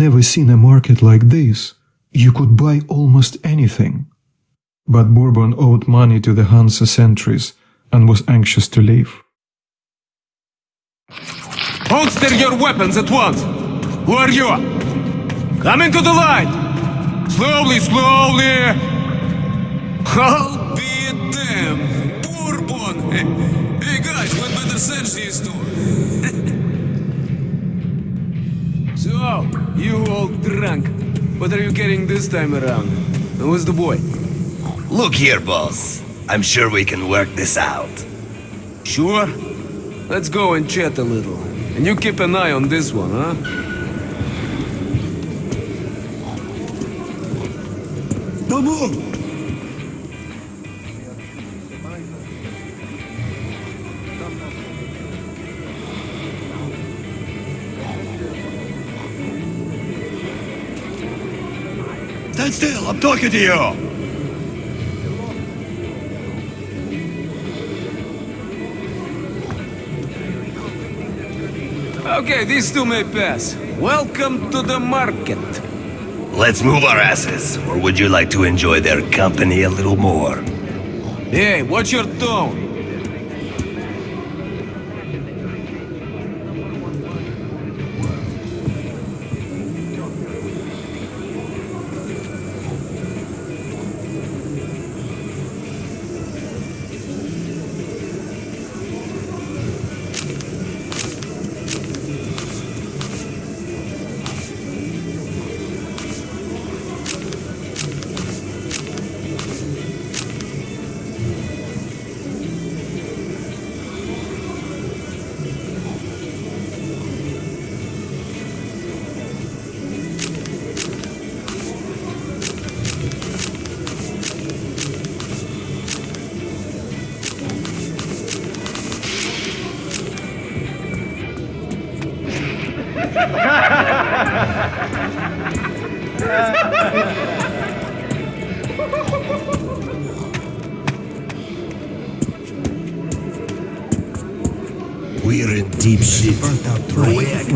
never seen a market like this. You could buy almost anything. But Bourbon owed money to the Hansa sentries and was anxious to leave. Holster your weapons at once! Who are you? Come into the light! Slowly, slowly! I'll be damned! Bourbon! Hey, guys, better search these two! so, you all drunk. What are you getting this time around? Who's the boy? Look here, boss. I'm sure we can work this out. Sure? Let's go and chat a little. And you keep an eye on this one, huh? No move! Stand still, I'm talking to you! Okay, these two may pass. Welcome to the market. Let's move our asses, or would you like to enjoy their company a little more? Hey, watch your tone.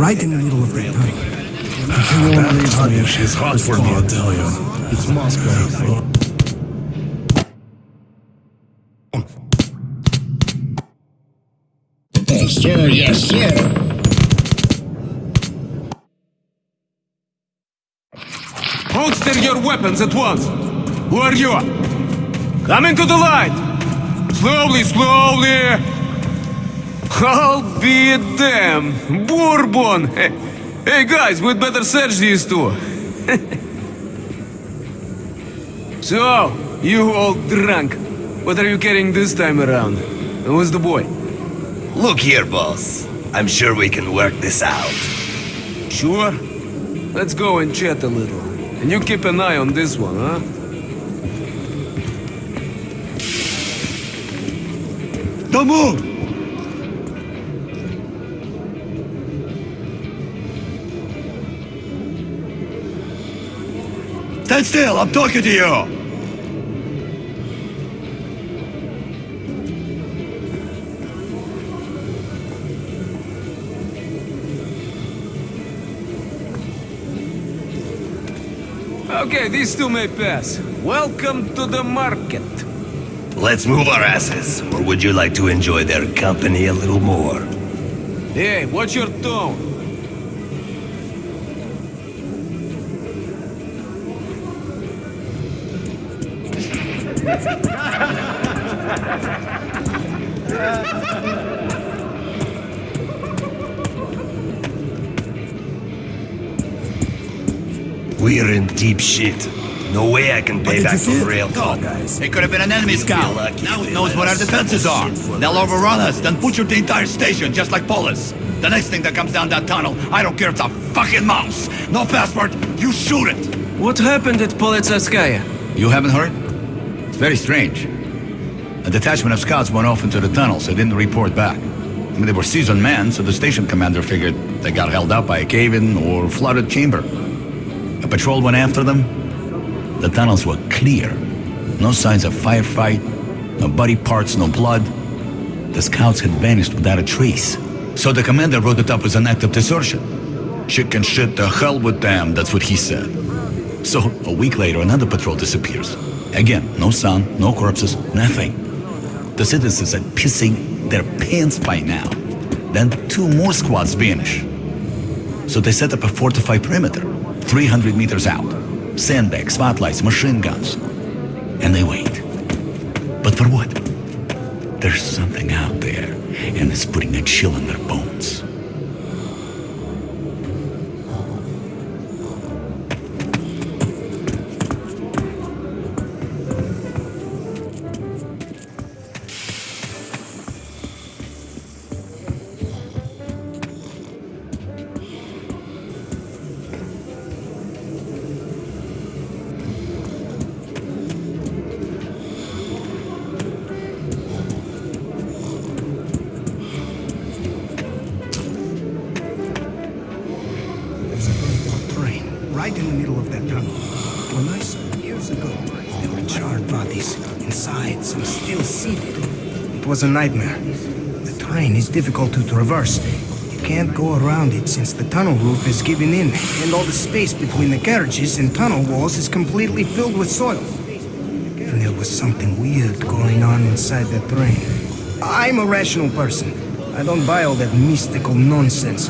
Right, in the middle of the tunnel. It's hot for me, I tell you. It's Moscow. Yes, sir. Yes, sir. Holster your weapons at once. Who are you? Come into the light. Slowly, slowly. I'll be damned. Bourbon. Hey, hey guys, we'd better search these two. so, you all drunk. What are you carrying this time around? Who's the boy? Look here, boss. I'm sure we can work this out. Sure? Let's go and chat a little. And you keep an eye on this one, huh? Don't move! Stand still, I'm talking to you! Okay, these two may pass. Welcome to the market. Let's move our asses, or would you like to enjoy their company a little more? Hey, watch your tone. We're in deep shit. No way I can pay back for rail talk. guys. It could have been an enemy scout. Now it knows what our defenses are. They'll overrun us, then butcher the entire station, just like Polis. The next thing that comes down that tunnel, I don't care if it's a fucking mouse. No passport, you shoot it. What happened at Polezhaevskaya? You haven't heard? It's very strange. A detachment of scouts went off into the tunnel, so they didn't report back. I mean, they were seasoned men, so the station commander figured they got held up by a cave-in or flooded chamber. A patrol went after them. The tunnels were clear. No signs of firefight, No body parts, no blood. The scouts had vanished without a trace. So the commander wrote it up as an act of desertion. Shit Chicken shit, the hell with them, that's what he said. So, a week later, another patrol disappears. Again, no sound, no corpses, nothing. The citizens are pissing their pants by now. Then two more squads vanish. So they set up a fortified perimeter, 300 meters out. Sandbags, spotlights, machine guns. And they wait. But for what? There's something out there, and it's putting a chill in their bones. Was a nightmare. The train is difficult to traverse. You can't go around it since the tunnel roof is giving in, and all the space between the carriages and tunnel walls is completely filled with soil. And there was something weird going on inside the train. I'm a rational person. I don't buy all that mystical nonsense.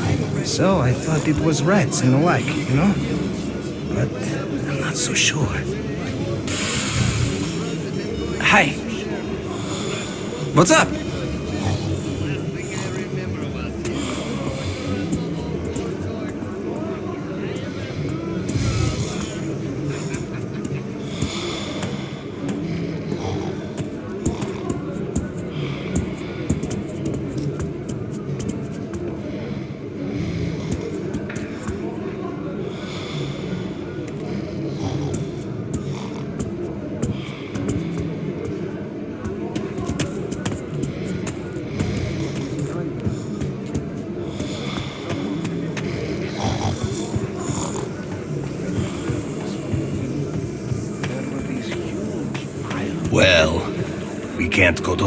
So I thought it was rats and the like, you know? But I'm not so sure. What's up?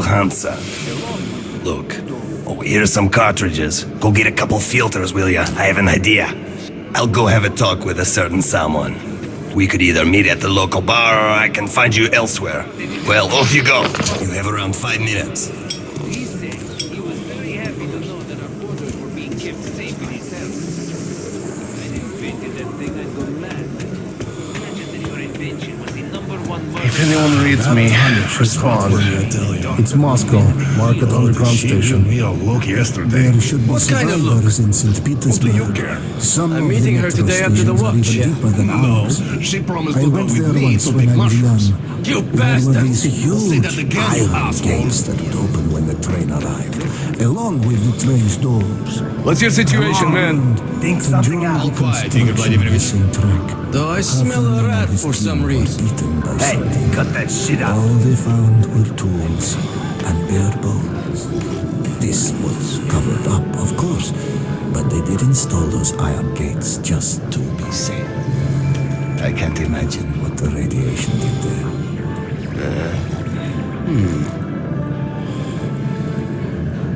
Hansa. Look, oh, here's some cartridges. Go get a couple filters, will ya? I have an idea. I'll go have a talk with a certain someone. We could either meet at the local bar or I can find you elsewhere. Well, off you go. You have around five minutes. These days, he was very happy to know that our borders were being kept safe in his house. When I invented that thing, I'd go mad. Imagine that your invention was the number one If anyone reads me, respond. It's Moscow, Market Underground Station. me a look yesterday. There should be What kind of survivors in St. Petersburg. you care? Some I'm meeting her today after the stations are watch, yeah. No, she promised I to go went with there me once to when pick I was mushrooms. young. You There were these Say huge that again, iron gates that would open when the train arrived, along with the train's doors. What's your situation, man? Think something out. All quiet, Igor Vladimirovich. Track. Though I smell a rat for some reason. Eaten Hey, something. cut that shit out. All they found were tools and bare bones. This was covered up, of course, but they did install those iron gates just to be safe. I can't imagine what the radiation did there. Hmm.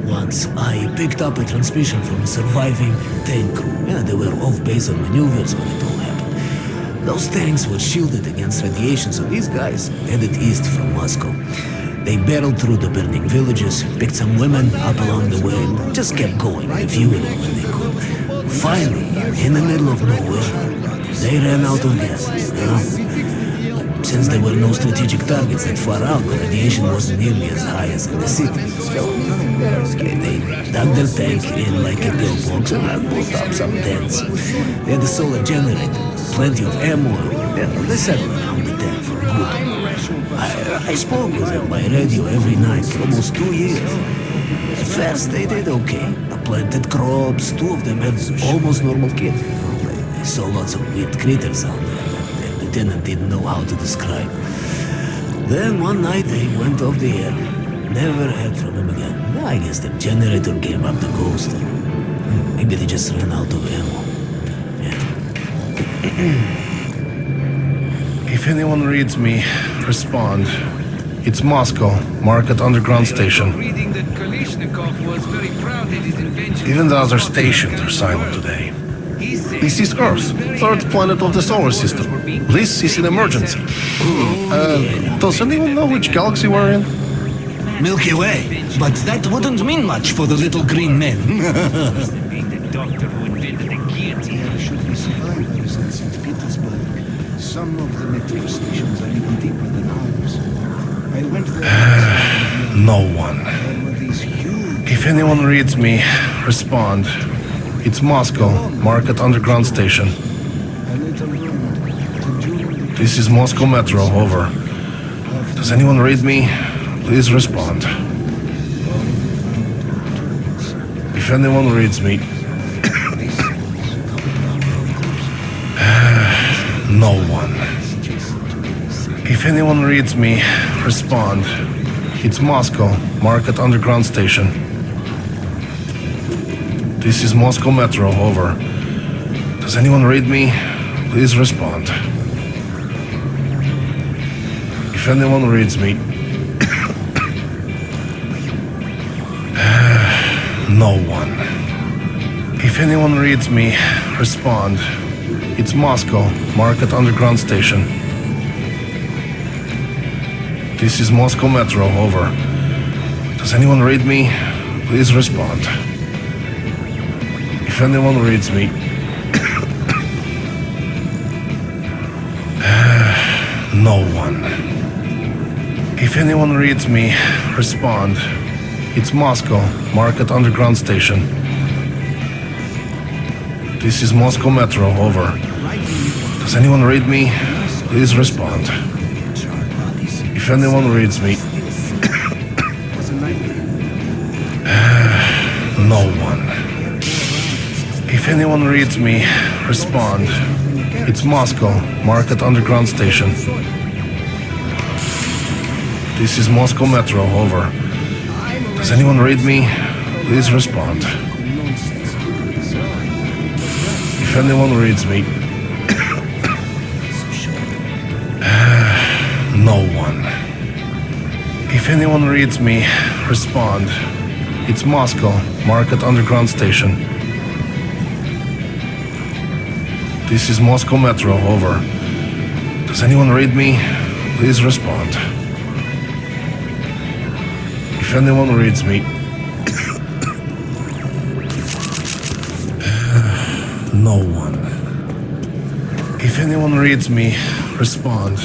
Once I picked up a transmission from a surviving tank crew. Yeah, they were off base on maneuvers when it all happened. Those tanks were shielded against radiation, so these guys headed east from Moscow. They barreled through the burning villages, picked some women up along the way, and just kept going, refueling when they could. Finally, in the middle of nowhere, they ran out of gas. Since there were no strategic targets that far out, the radiation wasn't nearly as high as in the city. They dug their tank in like a pillbox and put up some tents. They had a solar generator, plenty of ammo, and they settled around the tank for good. I, I spoke with them by radio every night for almost two years. At first, they did okay. I planted crops, two of them had almost normal kids. They, saw lots of weird critters out there lieutenant didn't know how to describe. Then one night they went off the air. Never heard from him again. I guess the generator gave up the ghost. Maybe they just ran out of ammo. If anyone reads me, respond. It's Moscow. Market underground station. Reading that Kalashnikov was very proud that his invention Even the other stations are silent today. This is Earth, third planet of the solar system. This is an emergency. Uh, does anyone know which galaxy we're in? Milky Way. But that wouldn't mean much for the little green men. being the doctor who invented the guillotine. should be survivors in St. Petersburg. Some of the metro stations are even deeper than ours. I went there. No one. there were these huge If anyone reads me, respond. It's Moscow, Market underground station. a little road to June. This is Moscow Metro, over. Does anyone read me? Please respond. If anyone reads me. no one. If anyone reads me, respond. It's Moscow, Market underground station. This is Moscow Metro, over. Does anyone read me? Please respond. If anyone reads me. Uh, no one. If anyone reads me, respond. It's Moscow, Market Underground Station. This is Moscow Metro, over. Does anyone read me? Please respond. If anyone reads me. Uh, no one. If anyone reads me, respond. It's Moscow, Market Underground Station. This is Moscow Metro, over. Does anyone read me? Please respond. If anyone reads me, no one. If anyone reads me, respond. It's Moscow, Market Underground Station. This is Moscow Metro, over. Does anyone read me? Please respond. If anyone reads me, no one. If anyone reads me, respond. It's Moscow, Market Underground Station. This is Moscow Metro, over. Does anyone read me? Please respond. If anyone reads me. no one. If anyone reads me, respond.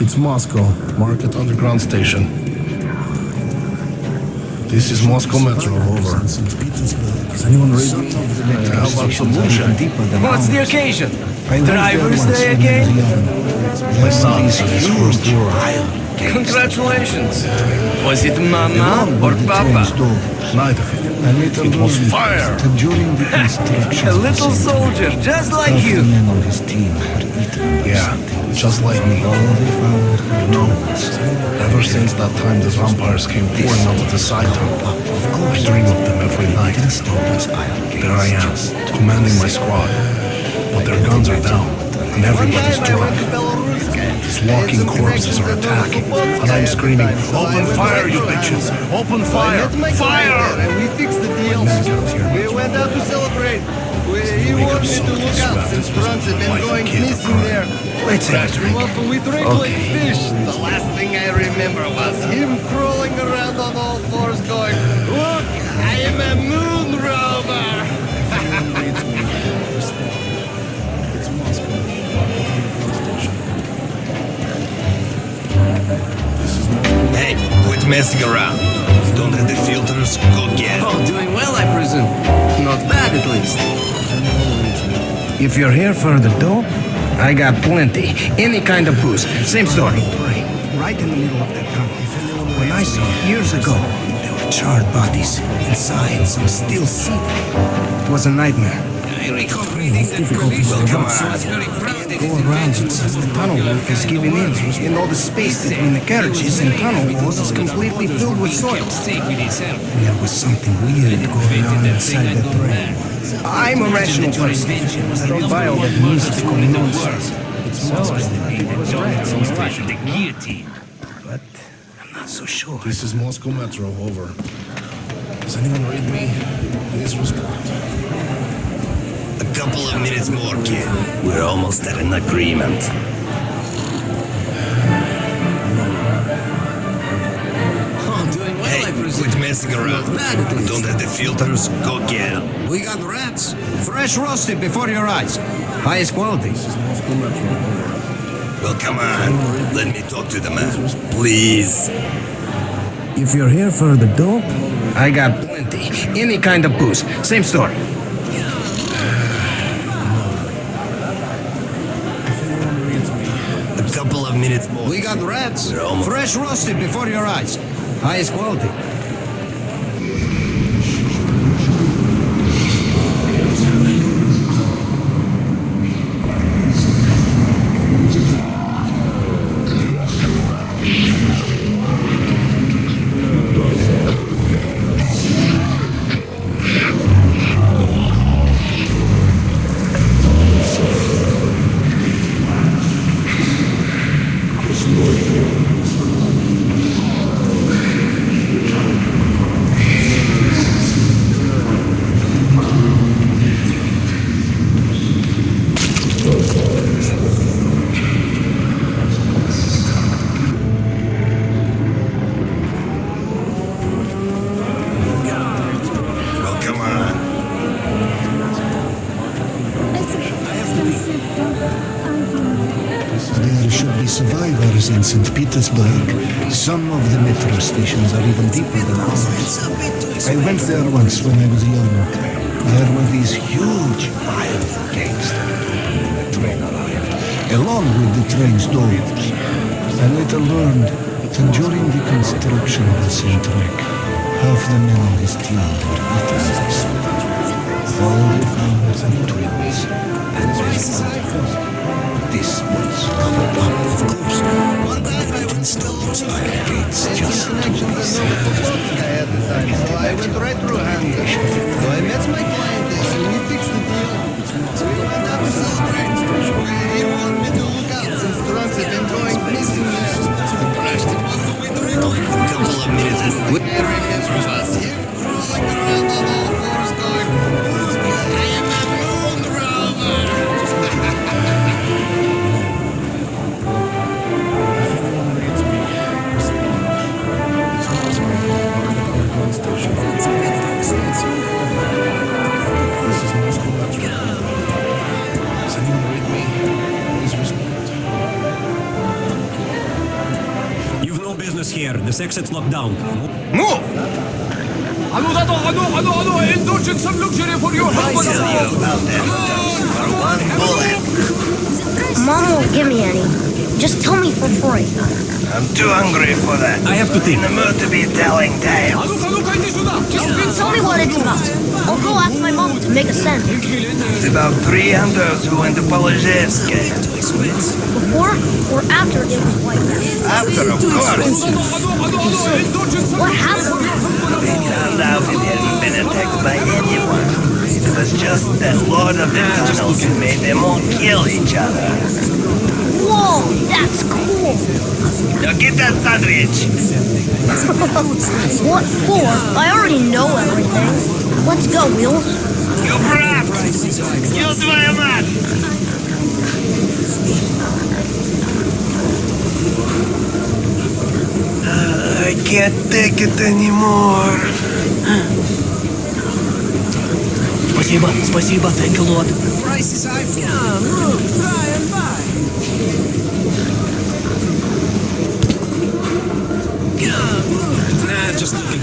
It's Moscow, Market Underground Station. This is Moscow Metro, over. Does anyone read me? Uh, how about? What's the occasion? I went there Driver's Day again? I was young. My son is his first war. Congratulations. Was it Mama or Papa? Neither of it. A little It was fire. During the construction. A little soldier, just like you. men on his team had eaten Yeah, just like me. found were. Ever since that time the vampires came pouring onto the site, I dream of them every night. There I am, commanding my squad. But their guns are down, and everybody's drunk. These walking corpses are attacking, and I'm screaming, Open fire, you bitches! Open fire! Fire! We fixed the deal. Men get here, We went out to celebrate. We, he wanted me to look out since Franz had been going missing there. Let's have a drink. We drank like fish. The last thing I remember was him crawling around on all fours going, Look, I am a moon Hey, messing around. Don't have the filters. Go get. Oh, doing well, I presume. Not bad, at least. If you're here for the dope, I got plenty. Any kind of booze. Same story. Right in the middle of that tunnel. When I saw it years ago, there were charred bodies. Inside, some still seated. It was a nightmare. I recall reading that difficult to Kalashnikov come was outside. very proud that Go around it since the tunnel roof is giving in. And all the space between the carriages and tunnel walls is completely filled with soil. safe with his help. And there was something weird going on inside that room. I'm a rational person. I don't buy all that mystical nonsense. So, the doctor who invented the guillotine. But I'm not so sure. This is Moscow Metro, over. Does anyone read me? Please respond. A couple of minutes more, kid. We're almost at an agreement. Oh, doing well, I Hey, presume. quit messing around. Not bad, at least. Don't have the filters? Go get 'em. We got rats. Fresh roasted before your eyes. Highest quality. Well, come on. Let me talk to the man. Please. If you're here for the dope, I got plenty. Any kind of booze. Same story. Minutes more. We got rats. Fresh roasted before your eyes. Highest quality. With doors. I later learned that during the construction of the Centric, half the men on this team were eaten. All the farmers and twins and their fathers. This was covered up, of course. They gates just through. So fixed the deal. So he went out to be safe. A couple of minutes. Here exits locked down. Move! Another, another, another, indulge in some luxury for your help. I tell you about that for one bullet. Mom won't give me any. Just tell me for free. I'm too hungry for that. I have to think. The mood to be telling tales. Just tell me what it's about. I'll go ask my mom to make a send. It's about three hunters who went to Polezhaevskaya. Before or after it was wiped out? After, of course. What happened? They found out it hadn't been attacked by anyone. It was just that Lord of the Tunnels who made them all kill each other. Whoa, that's cool. Now get that sandwich. What for? I already know everything. Let's go, Wheels. You brat! You твою мать! I can't take it anymore. Спасибо, спасибо, thank you, Lord. Just looking.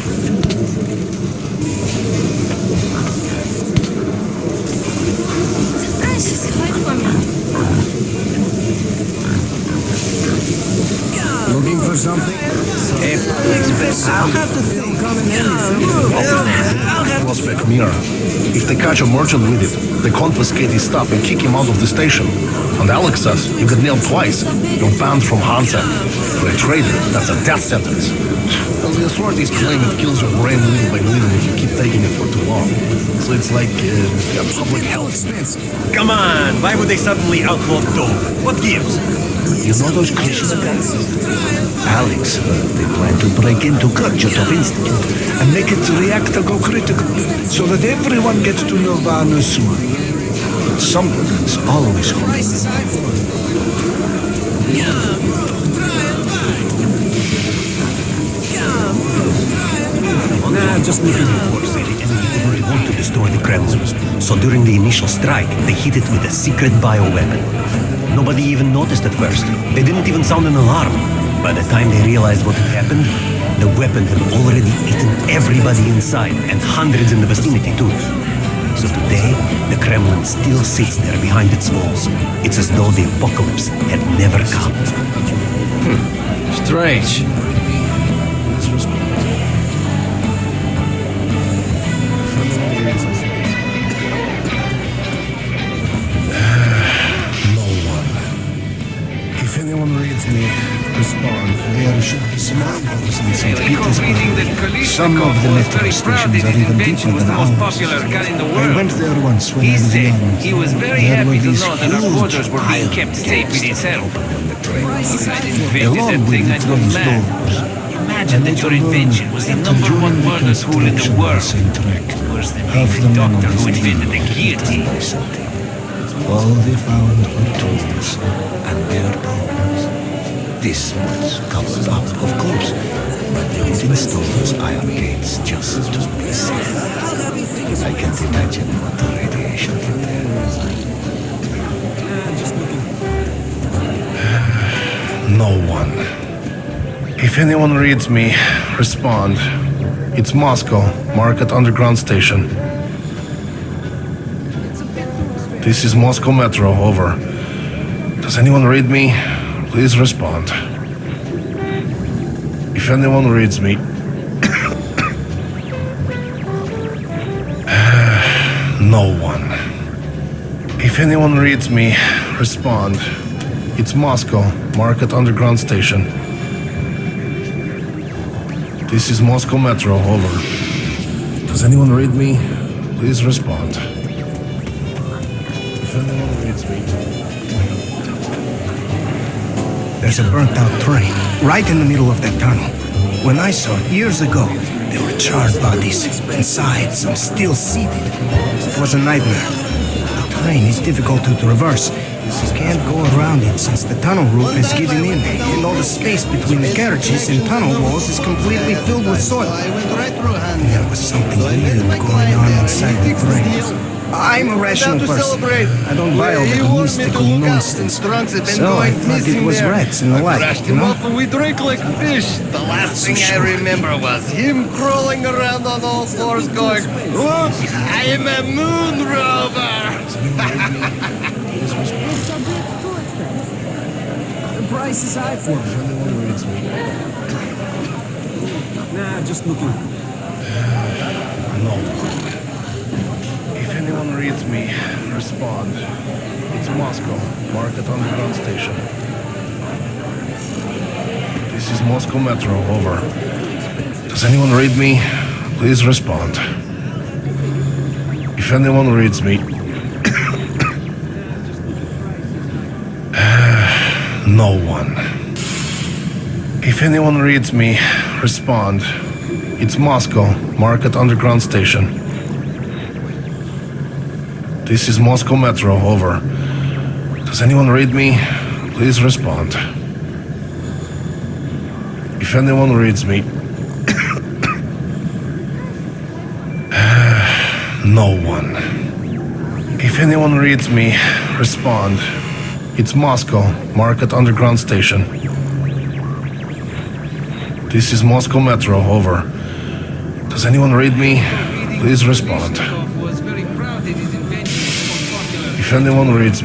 For something? I'll have to think. Prospect Mira. If they catch a merchant with it, they confiscate his stuff and kick him out of the station. And Alex says you get nailed twice. You're banned from Hansa. For a trader, that's a death sentence. Well, we authorities claim it kills your brain little by little if you keep taking it for too long. So it's like uh, a public health expense. Come on, why would they suddenly outlaw dope? What gives? You know those Krishna guys? Alex heard they plan to break into Kurchatov Institute and make its reactor go critical so that everyone gets to Nirvana soon. Something's always going Just looking reports say the enemy didn't want to destroy the Kremlin. So during the initial strike, they hit it with a secret bioweapon. Nobody even noticed at first. They didn't even sound an alarm. By the time they realized what had happened, the weapon had already eaten everybody inside, and hundreds in the vicinity too. So today, the Kremlin still sits there behind its walls. It's as though the apocalypse had never come. Hmm. Strange. There should be smartphones in St. Petersburg. Some of the metro stations are even deeper than the most ours. popular gun in the I world. went there once when He I was said young. he was very There were happy to these know that our huge borders were being iron kept safe with his help. If I'd invented Along that with thing, the I'd train's doors. Imagine that your invention was the number one murder tool in the world. Worse than Half being the the men on doctor this who team invented the guillotine. All they found were tools and bare bones. This was covered up, of course, but they did install those iron gates just to be safe. I can't imagine what the radiation from there No one. If anyone reads me, respond. It's Moscow, Market Underground Station. This is Moscow Metro, over. Does anyone read me? Please respond. If anyone reads me. no one. If anyone reads me, respond. It's Moscow, Market Underground Station. This is Moscow Metro, over. Does anyone read me? Please respond. There's a burnt out train right in the middle of that tunnel. When I saw it years ago, there were charred bodies. Inside, some still seated. It was a nightmare. The train is difficult to traverse. You can't go around it since the tunnel roof is giving in, and all the space between the carriages and tunnel walls is completely filled with soil. There was something weird going on inside the train. I'm a rational to person. celebrate. I don't buy all He that warned me to mystical look out nonsense. since drunks have been So I going thought it was there. rats and the I like, brushed you him know? and we drank like fish. The last thing I remember was him crawling around on all fours going, Look, I am a moon rover. The price is high for me. Nah, just looking. No. Reads me, respond. It's Moscow, Market Underground Station. This is Moscow Metro, over. Does anyone read me? Please respond. If anyone reads me. no one. If anyone reads me, respond. It's Moscow, Market Underground Station. This is Moscow Metro, over. Does anyone read me? Please respond. If anyone reads me. no one. If anyone reads me, respond. It's Moscow, Market Underground Station. This is Moscow Metro, over. Does anyone read me? Please respond. Kept safe with his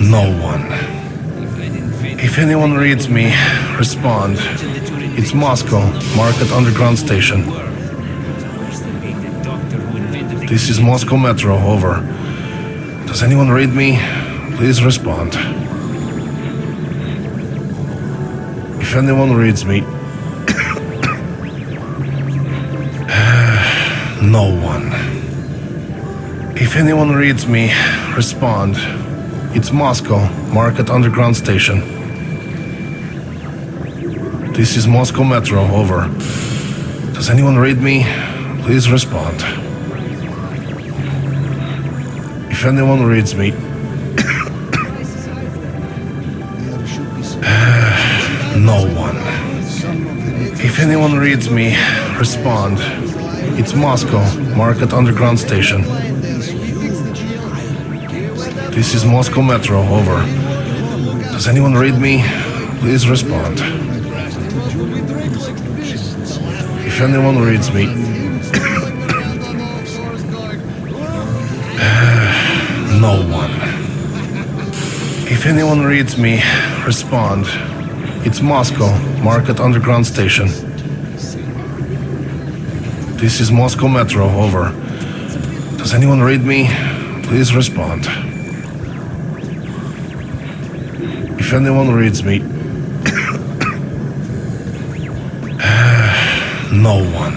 no one. If If anyone reads me, respond. It's Moscow, Market Underground Station. This is Moscow Metro, over. Does anyone read me? Please respond. If anyone reads me, no one. If anyone reads me, respond. It's Moscow, Market Underground Station. This is Moscow Metro, over. Does anyone read me? Please respond. If anyone reads me, no one. If anyone reads me, respond. It's Moscow, Market Underground Station. This is Moscow Metro, over. Does anyone read me? Please respond. If anyone reads me, no one. If anyone reads me, respond. It's Moscow, Market Underground Station. This is Moscow Metro, over. Does anyone read me? Please respond. If anyone reads me, no one.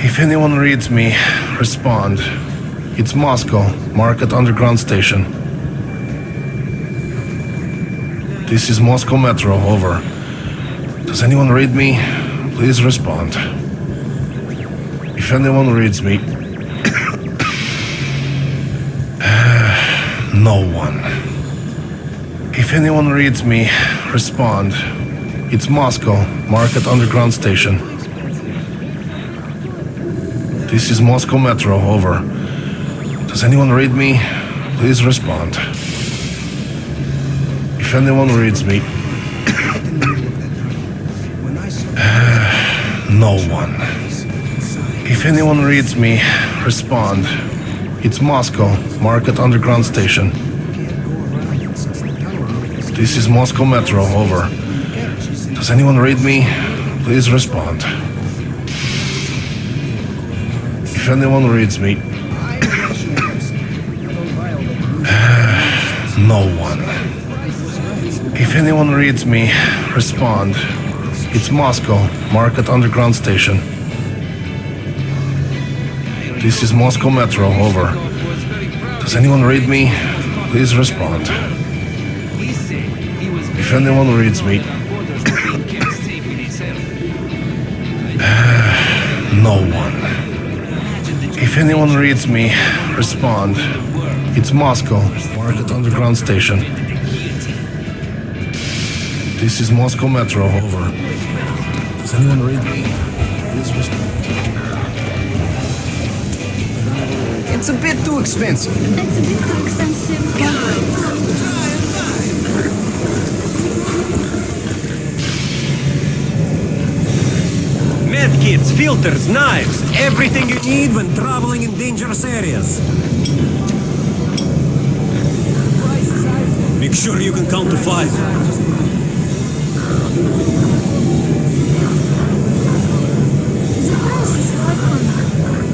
If anyone reads me, respond. It's Moscow, Market Underground Station. This is Moscow Metro, over. Does anyone read me? Please respond. If anyone reads me, no one. If anyone reads me, respond. It's Moscow, Market Underground Station. This is Moscow Metro, over. Does anyone read me? Please respond. If anyone reads me, no one. If anyone reads me, respond. It's Moscow, Market Underground Station. This is Moscow Metro, over. Does anyone read me? Please respond. If anyone reads me, no one. If anyone reads me, respond. It's Moscow, Market Underground Station. This is Moscow Metro, over. Does anyone read me? Please respond. If anyone reads me, no one. If anyone reads me, respond. It's Moscow, Market Underground Station. This is Moscow Metro, over. Does anyone read me? Please respond. It's a bit too expensive. It's a bit too expensive. Medkits, filters, knives, everything you need when traveling in dangerous areas. Make sure you can count to five. It's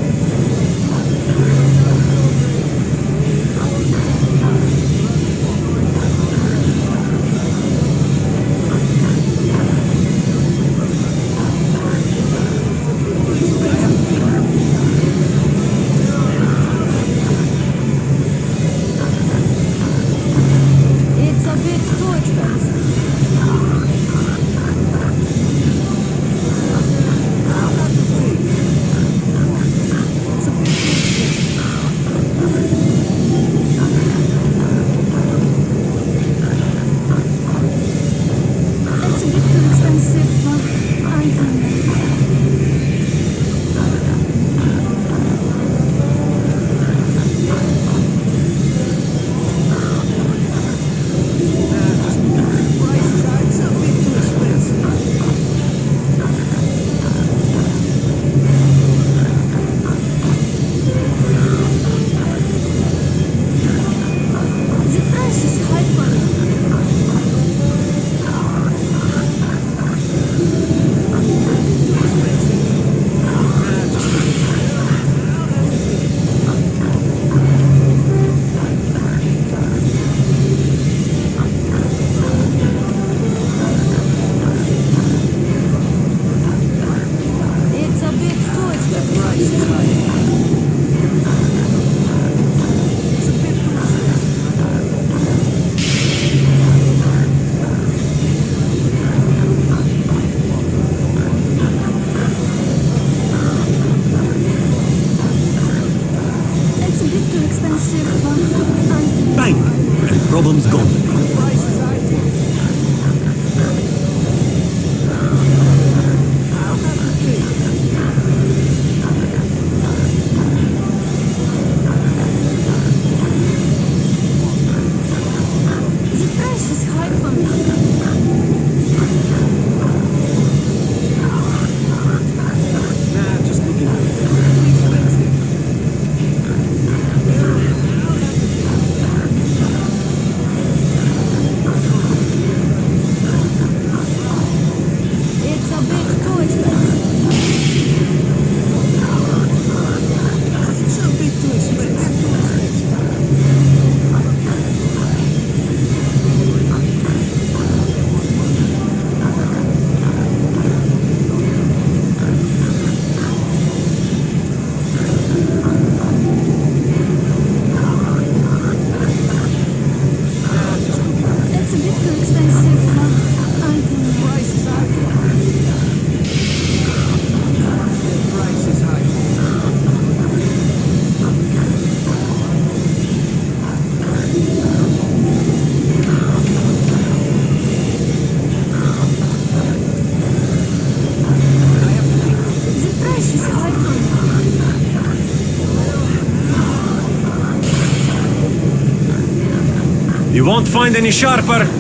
You won't find any sharper.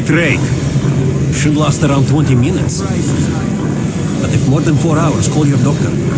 great raid. Should last around 20 minutes. But if more than 4 hours, call your doctor.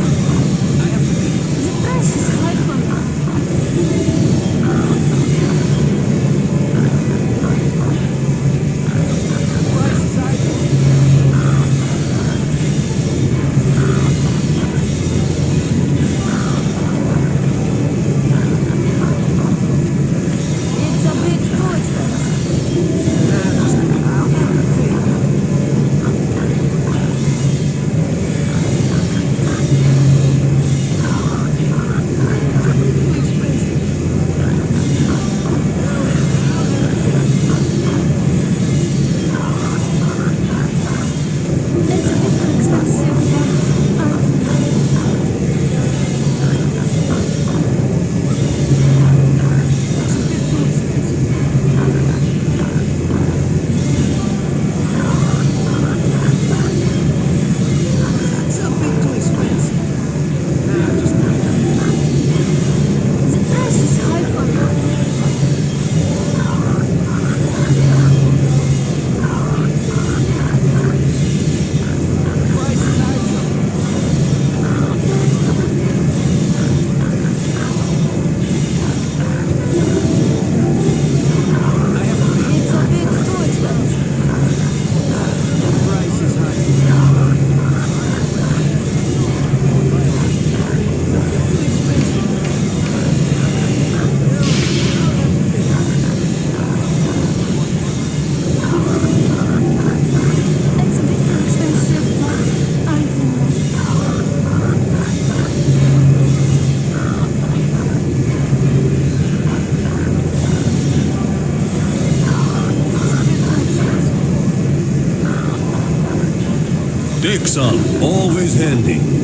Some, always handy.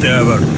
Whatever.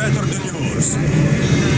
Better than yours.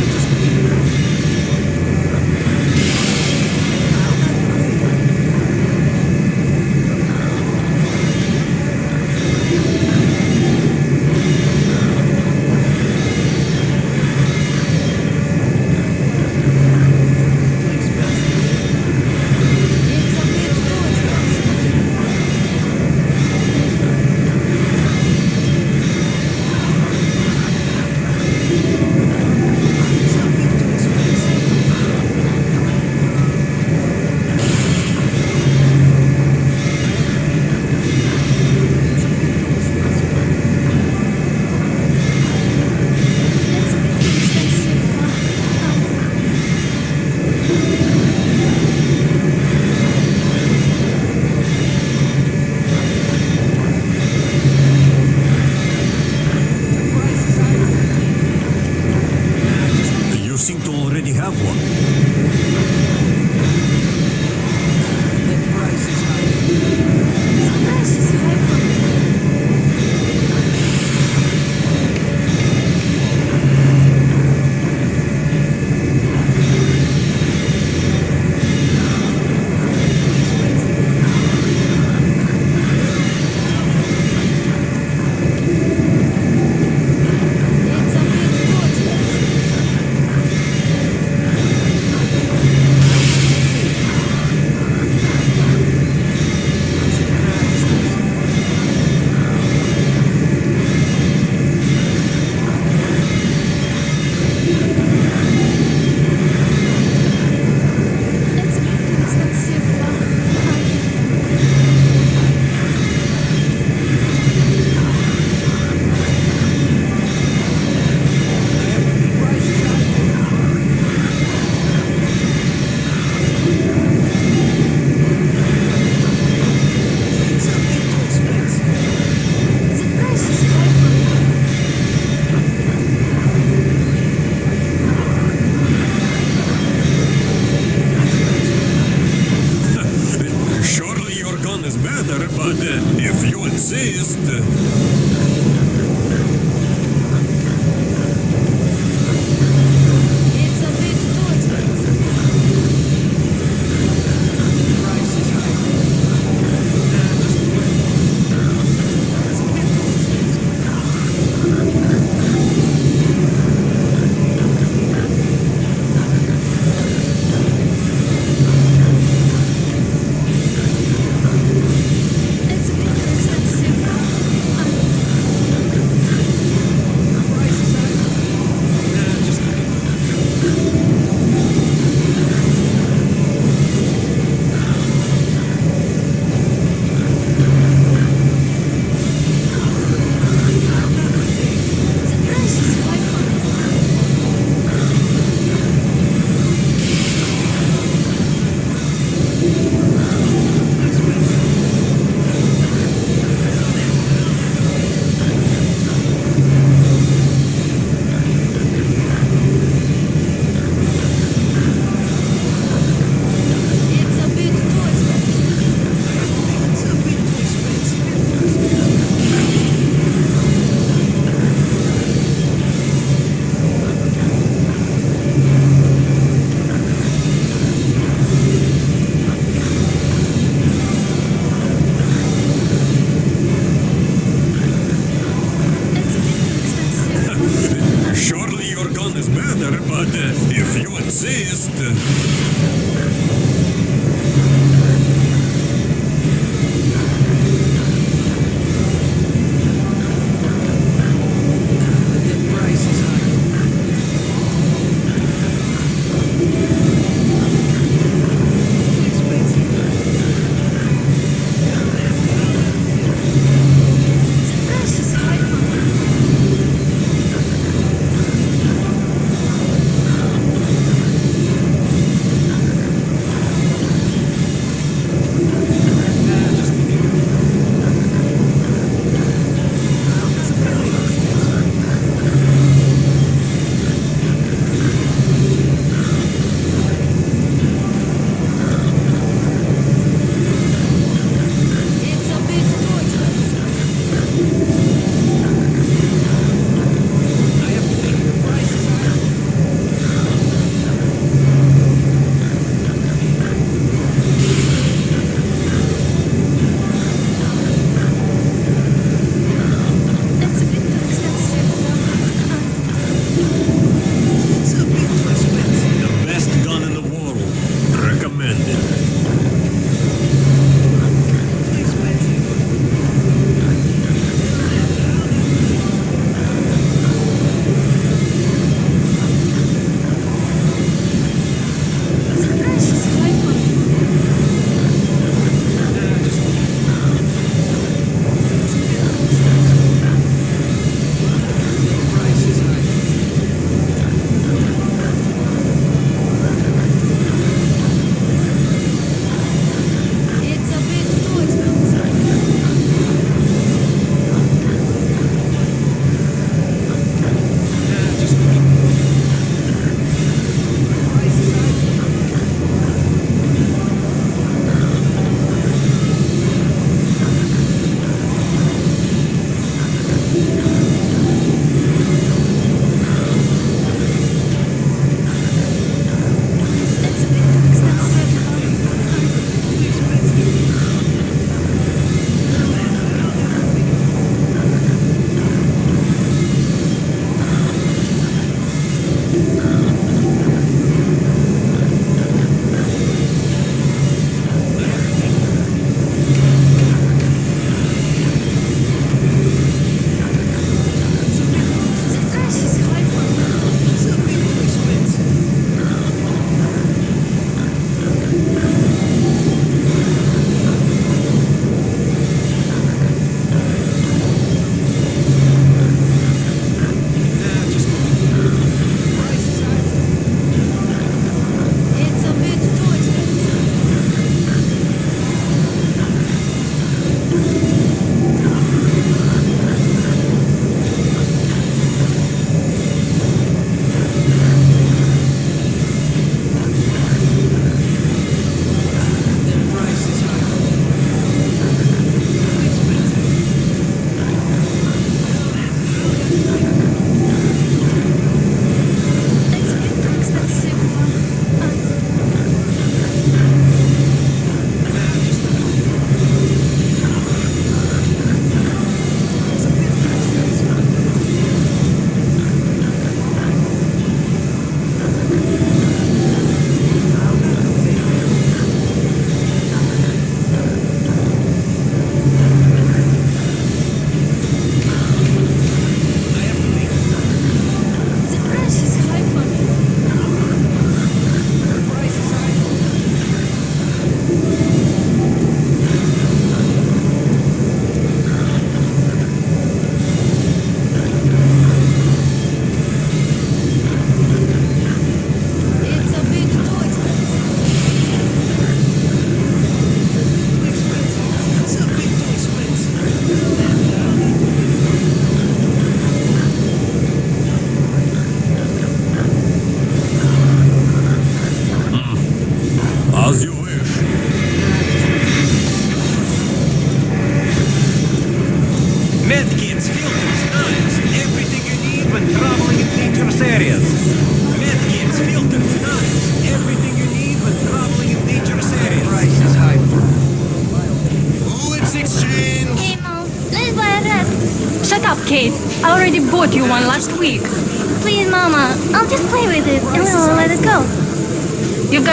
But if you insist...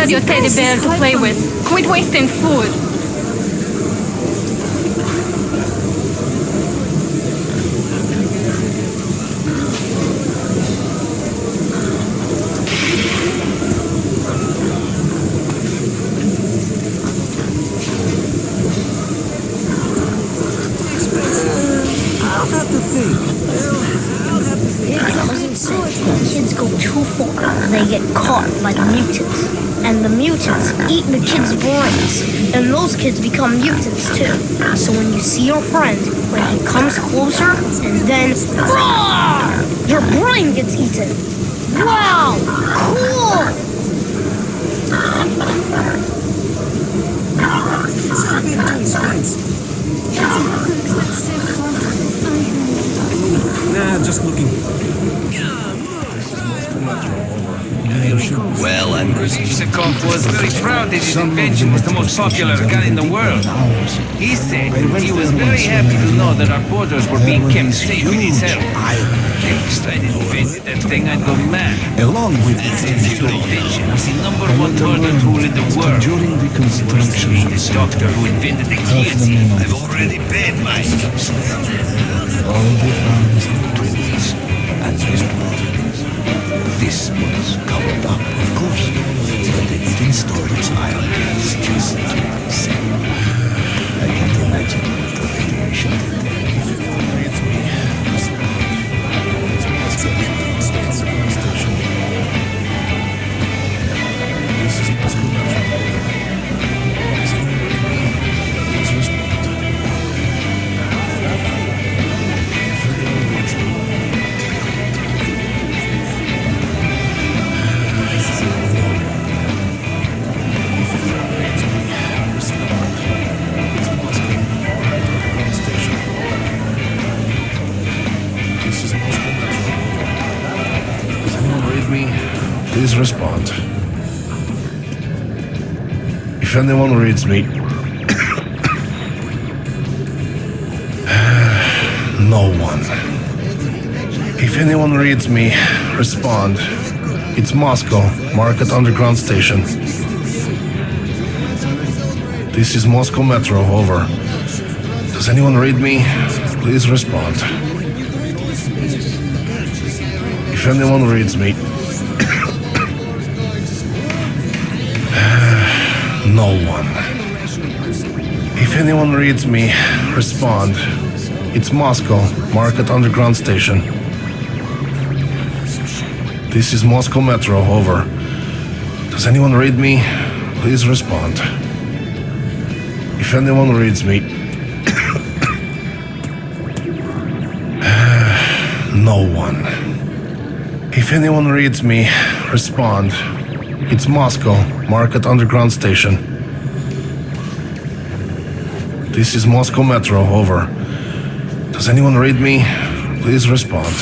your teddy bear to play with. Quit wasting food. I'll have to think. I'll have to think. Cousin said if kids go too far, they get caught by the mutants. And the mutants eat the kids' brains. And those kids become mutants too. So when you see your friend, when he comes closer, and then roar, your brain gets eaten. Wow! Cool! Nah, just looking. Well, I'm Yusakov was very proud that his invention was the most popular gun in the world. He said he was very happy to know that our borders were being kept safe with his help. If I didn't invent that thing, I'd go mad. Along with That invention was the number one murder tool in the world. during Worse than reconstruction being the doctor who invented the guillotine. I've already paid mine. all the farms and tools and this This was covered up, of course, but they did install those iron gates just to be safe. I can't imagine what the radiation did. There. Does Please respond. If anyone reads me, no one. If anyone reads me, respond. It's Moscow, Market Underground Station. This is Moscow Metro, over. Does anyone read me? Please respond. If anyone reads me, no one. If anyone reads me, respond. It's Moscow, Market Underground Station. This is Moscow Metro, over. Does anyone read me? Please respond. If anyone reads me, no one. If anyone reads me, respond. It's Moscow, Market Underground Station. This is Moscow Metro, over. Does anyone read me? Please respond.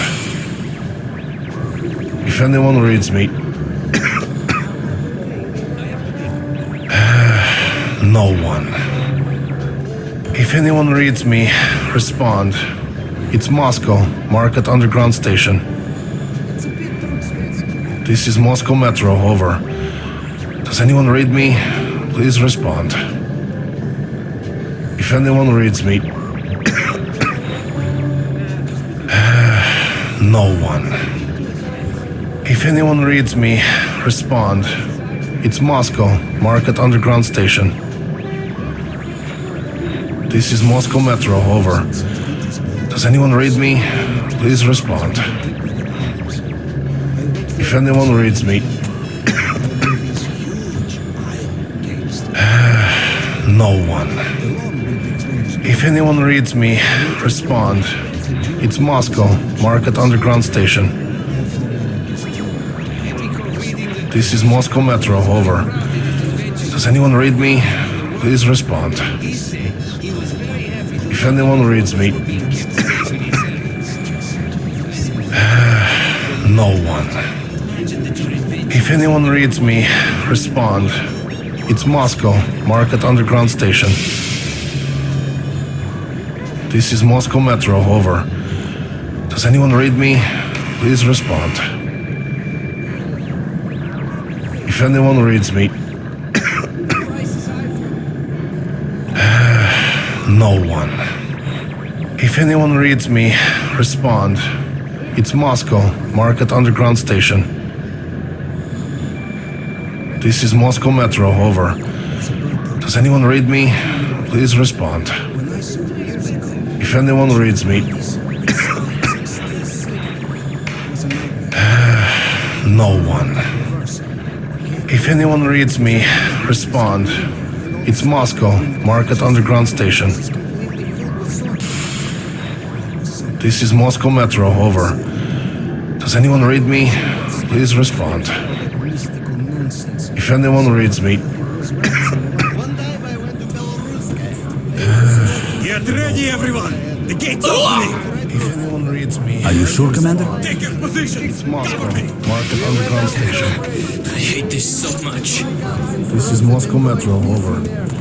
If anyone reads me, no one. If anyone reads me, respond. It's Moscow, Market Underground Station. This is Moscow Metro, over. Does anyone read me? Please respond. If anyone reads me, no one. If anyone reads me, respond. It's Moscow, Market Underground Station. This is Moscow Metro, over. Does anyone read me? Please respond. If anyone reads me, no one. If anyone reads me, respond. It's Moscow, Market Underground Station. This is Moscow Metro, over. Does anyone read me? Please respond. If anyone reads me, no one. If anyone reads me, respond. It's Moscow, Market Underground Station. This is Moscow Metro, over. Does anyone read me? Please respond. If anyone reads me. no one. If anyone reads me, respond. It's Moscow, Market Underground Station. This is Moscow Metro, over. Does anyone read me? Please respond. If anyone reads me. no one. If anyone reads me, respond. It's Moscow, Market Underground Station. This is Moscow Metro, over. Does anyone read me? Please respond. If anyone reads me. Get ready, everyone! If anyone reads me. Are you sure, Commander? Take your position! It's Moscow, Market Underground Station. I hate this so much. This is Moscow Metro, over.